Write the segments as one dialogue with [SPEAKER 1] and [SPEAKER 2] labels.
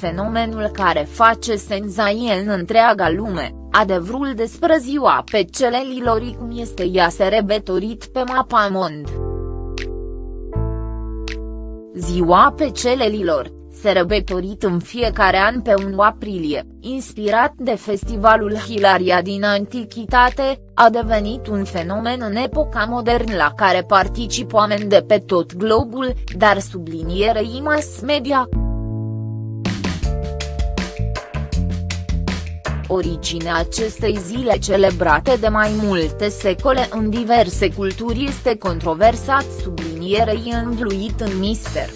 [SPEAKER 1] fenomenul care face senzație în întreaga lume, adevărul despre ziua pe celelilor cum este ea se rebetorit pe mapa mond. Ziua pe celelilor, se rebetorit în fiecare an pe 1 aprilie, inspirat de festivalul Hilaria din antichitate, a devenit un fenomen în epoca modernă la care participă oameni de pe tot globul, dar sublinierei mass media. Originea acestei zile celebrate de mai multe secole în diverse culturi este controversat sublinierei învluit în mister.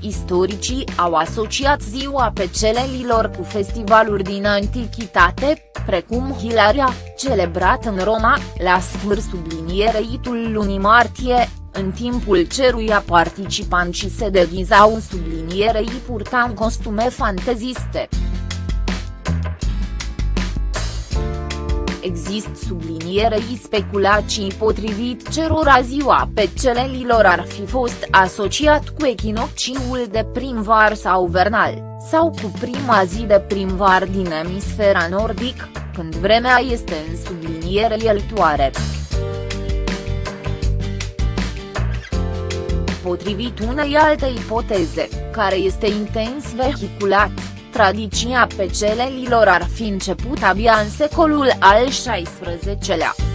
[SPEAKER 1] Istoricii au asociat ziua pecelelilor cu festivaluri din antichitate, precum Hilaria, celebrat în Roma, la sfâr sublinierei-tul lunii martie, în timpul ceruia participanții se deghizau în sublinierei purtam costume fanteziste. Există sublinierei speculații potrivit cerora ziua celelilor ar fi fost asociat cu echinocciul de primvar sau vernal, sau cu prima zi de primvar din emisfera nordic, când vremea este în subliniere iertoare. Potrivit unei alte ipoteze, care este intens vehiculat, Tradiția pecelelilor ar fi început abia în secolul al XVI-lea.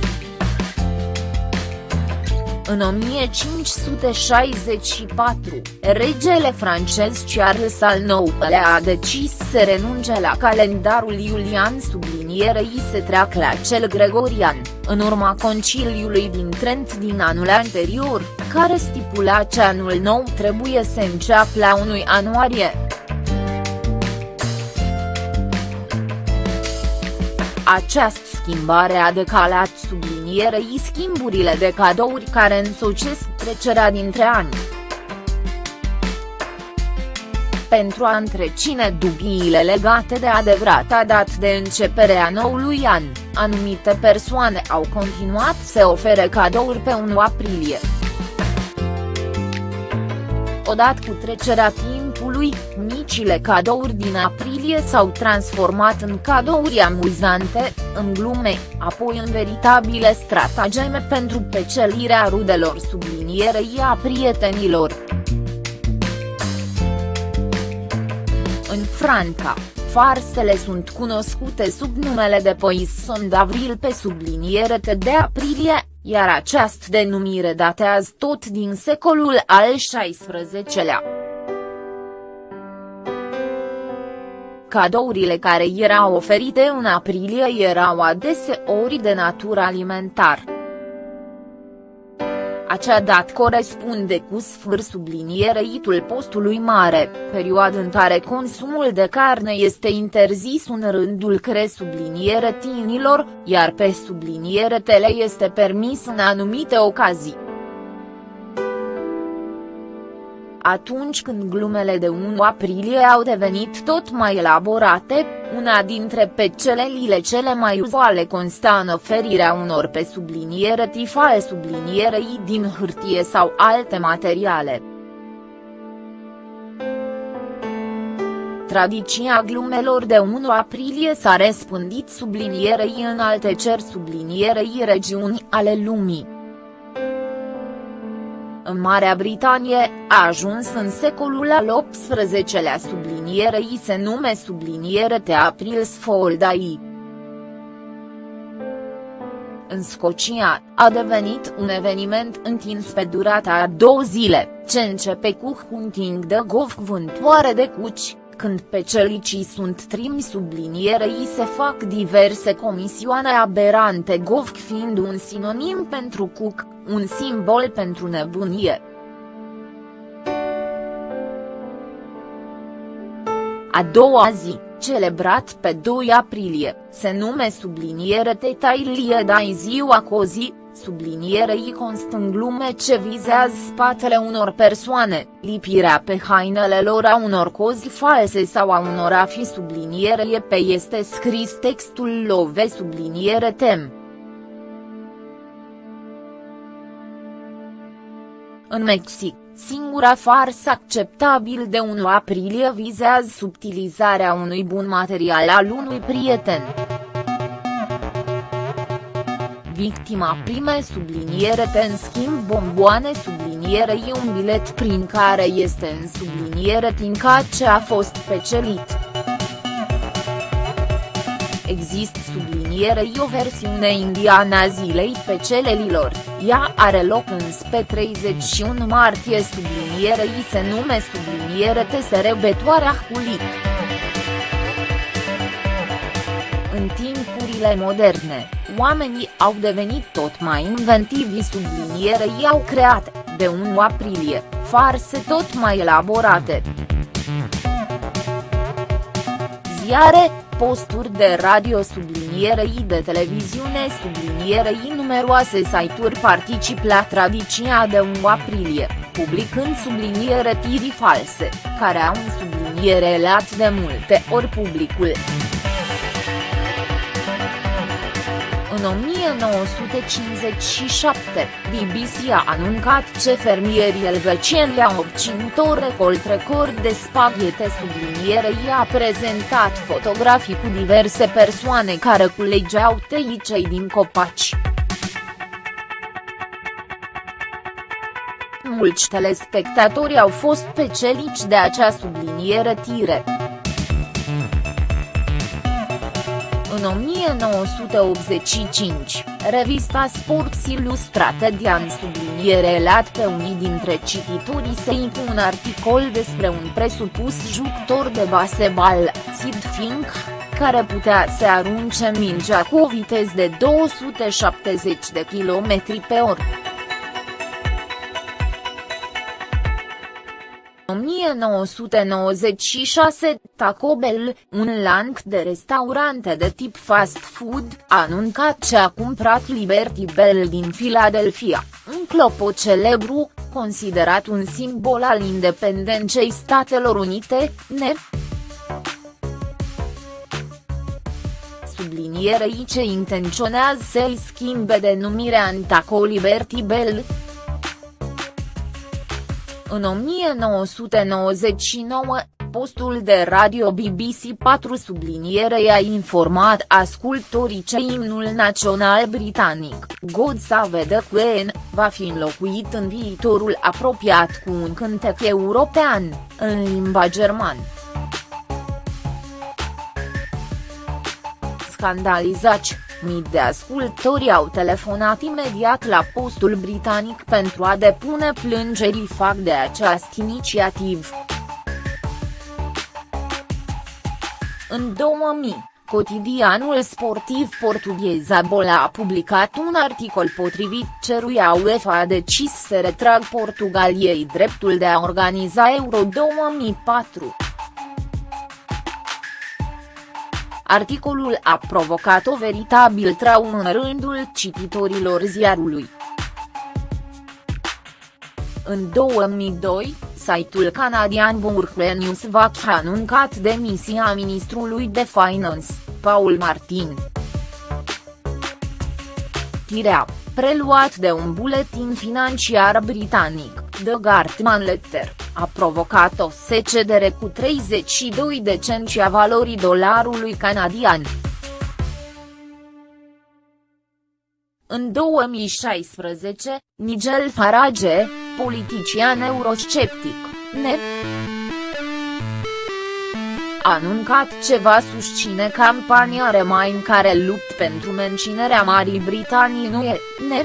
[SPEAKER 1] În 1564, regele francez Charles al IX-lea a decis să renunce la calendarul iulian sublinierei se treacă la cel gregorian, în urma conciliului din Trent din anul anterior, care stipula ce anul nou trebuie să înceapă la 1 ianuarie. Această schimbare a decalat sublinierei schimburile de cadouri care însocesc trecerea dintre ani. Pentru a întrecine dubiile legate de adevărata dat de începere a noului an, anumite persoane au continuat să ofere cadouri pe 1 aprilie. Odată cu trecerea timpului, micile cadouri din aprilie s-au transformat în cadouri amuzante, în glume, apoi în veritabile stratageme pentru pecelirea rudelor sublinierei a prietenilor. În Franca, farsele sunt cunoscute sub numele de Poisson d'Avril pe subliniere de aprilie, iar această denumire datează tot din secolul al XVI-lea. Cadourile care erau oferite în aprilie erau adeseori de natură alimentar. Acea dată corespunde cu sfâr subliniereitul postului mare, perioadă în care consumul de carne este interzis în rândul cre subliniere tinilor, iar pe subliniere tele este permis în anumite ocazii. Atunci când glumele de 1 aprilie au devenit tot mai elaborate, una dintre pecelelile cele mai uzuale consta în oferirea unor pe subliniere tifale sublinierei din hârtie sau alte materiale. Tradiția glumelor de 1 aprilie s-a răspândit sublinierei în alte cer sublinierei regiuni ale lumii în Marea Britanie, a ajuns în secolul al XVIII-lea sublinierei se nume subliniere te April's Fold Day. În Scocia, a devenit un eveniment întins pe durata a două zile, ce începe cu hunting de gov vântoare de cuci, când pe celicii sunt trimi sublinierei se fac diverse comisioane aberante gov fiind un sinonim pentru cuc, un simbol pentru nebunie. A doua zi, celebrat pe 2 aprilie, se nume subliniere Tetailie Dai ziua cozi, sublinierei constă în glume ce vizează spatele unor persoane, lipirea pe hainele lor a unor cozi false sau a unor a fi sublinierie pe este scris textul love subliniere tem. În Mexic, Singura farsă acceptabil de 1 aprilie vizează subtilizarea unui bun material al unui prieten. Victima prime subliniere te în schimb bomboane subliniere e un bilet prin care este în subliniere tinca ce a fost pecelit. Există sublinierei o versiune indiană a zilei pecelelilor, ea are loc în spre 31 martie sublinierei se nume subliniere TSR Betoarea Huli. În timpurile moderne, oamenii au devenit tot mai inventivi sublinierei au creat, de 1 aprilie, farse tot mai elaborate. Ziare, posturi de radio sublinierei de televiziune sublinierei numeroase site-uri particip la tradiția de 1 aprilie, publicând subliniere tiri false, care au un subliniere lat de multe ori publicul. 1957, BBC a anuncat ce fermierii elvecieni au obținut o recolt record de spaghete sublinierei a prezentat fotografii cu diverse persoane care culegeau teicei din copaci. Mulți telespectatori au fost pecelici de acea subliniere tire. În 1985, revista Sports Illustrate de-an subliniere lat pe unii dintre cititorii săi cu un articol despre un presupus jucător de baseball, Sid Fink, care putea să arunce mingea cu o viteză de 270 de km pe oră. 1996, Taco Bell, un lanț de restaurante de tip fast food, a anuncat ce a cumpărat Liberty Bell din Philadelphia, un clopot celebru, considerat un simbol al independenței Statelor Unite, ne. Sublinierei ce intenționează să-i schimbe denumirea în Taco Liberty Bell. În 1999, postul de radio BBC 4 subliniere a informat ascultorii ce imnul național britanic, God Save the Queen, va fi înlocuit în viitorul apropiat cu un cântec european, în limba germană. Scandalizați, Mii de ascultori au telefonat imediat la postul britanic pentru a depune plângeri fac de această inițiativ. În 2000, cotidianul sportiv portughez Abola a publicat un articol potrivit ceruia UEFA a decis să retrag Portugaliei dreptul de a organiza Euro 2004. Articolul a provocat o veritabil traumă în rândul cititorilor ziarului. În 2002, site-ul canadian Burkle News a anuncat demisia ministrului de Finance, Paul Martin. Tirea, preluat de un buletin financiar britanic, The Gartman Letter a provocat o secedere cu 32 de cenți a valorii dolarului canadian. În 2016, Nigel Farage, politician eurosceptic, ne a anuncat ce va susține campania Remain care lupt pentru menținerea Marii Britanii nu e, ne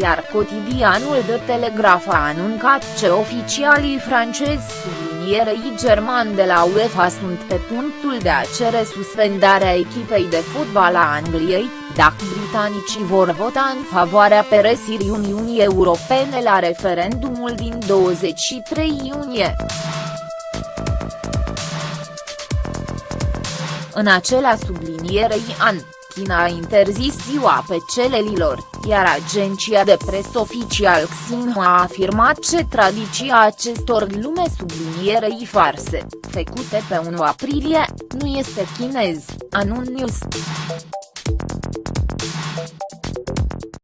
[SPEAKER 1] iar cotidianul de Telegraf a anuncat ce oficialii francezi sublinierei german de la UEFA sunt pe punctul de a cere suspendarea echipei de fotbal a Angliei, dacă britanicii vor vota în favoarea peresirii Uniunii Europene la referendumul din 23 iunie. În acela sublinierei an. China a interzis ziua pe celelilor, iar agenția de presă oficial Xinhua a afirmat ce tradiția acestor lume sublinierei farse, făcute pe 1 aprilie, nu este chinez, anun news.